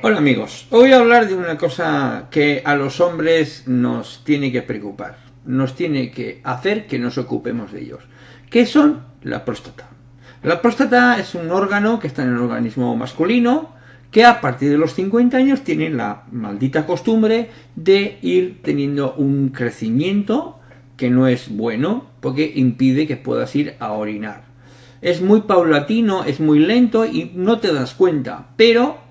Hola amigos, hoy voy a hablar de una cosa que a los hombres nos tiene que preocupar, nos tiene que hacer que nos ocupemos de ellos, que son la próstata. La próstata es un órgano que está en el organismo masculino que a partir de los 50 años tiene la maldita costumbre de ir teniendo un crecimiento que no es bueno porque impide que puedas ir a orinar. Es muy paulatino, es muy lento y no te das cuenta, pero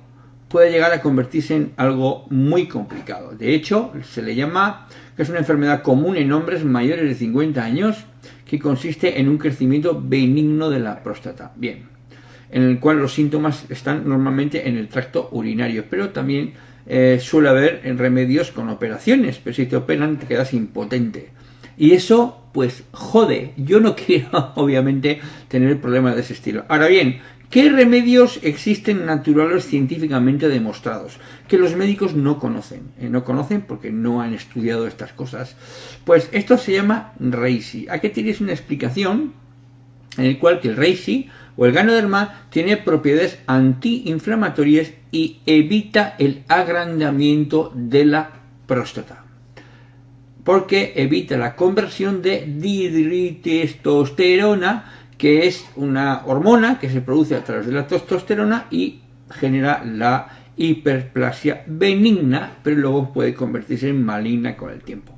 puede llegar a convertirse en algo muy complicado. De hecho, se le llama que es una enfermedad común en hombres mayores de 50 años que consiste en un crecimiento benigno de la próstata. Bien, en el cual los síntomas están normalmente en el tracto urinario, pero también eh, suele haber remedios con operaciones, pero si te operan te quedas impotente. Y eso, pues, jode. Yo no quiero, obviamente, tener problemas de ese estilo. Ahora bien, ¿qué remedios existen naturales científicamente demostrados? Que los médicos no conocen. Eh, no conocen porque no han estudiado estas cosas. Pues esto se llama Reishi. Aquí tienes una explicación en el cual que el Reishi o el ganoderma tiene propiedades antiinflamatorias y evita el agrandamiento de la próstata porque evita la conversión de dihidrotestosterona que es una hormona que se produce a través de la testosterona y genera la hiperplasia benigna, pero luego puede convertirse en maligna con el tiempo.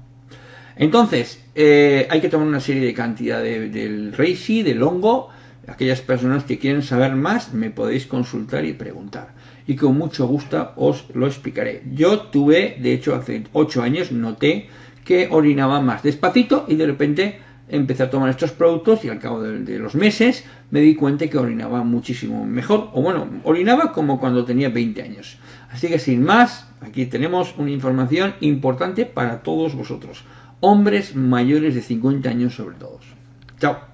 Entonces, eh, hay que tomar una serie de cantidad del reishi, del hongo. Aquellas personas que quieren saber más, me podéis consultar y preguntar. Y con mucho gusto os lo explicaré. Yo tuve, de hecho, hace 8 años, noté que orinaba más despacito y de repente empecé a tomar estos productos y al cabo de, los meses me di cuenta que orinaba muchísimo mejor, o bueno, orinaba como cuando tenía 20 años. Así que sin más, aquí tenemos una información importante para todos vosotros, hombres mayores de 50 años sobre todo. Chao.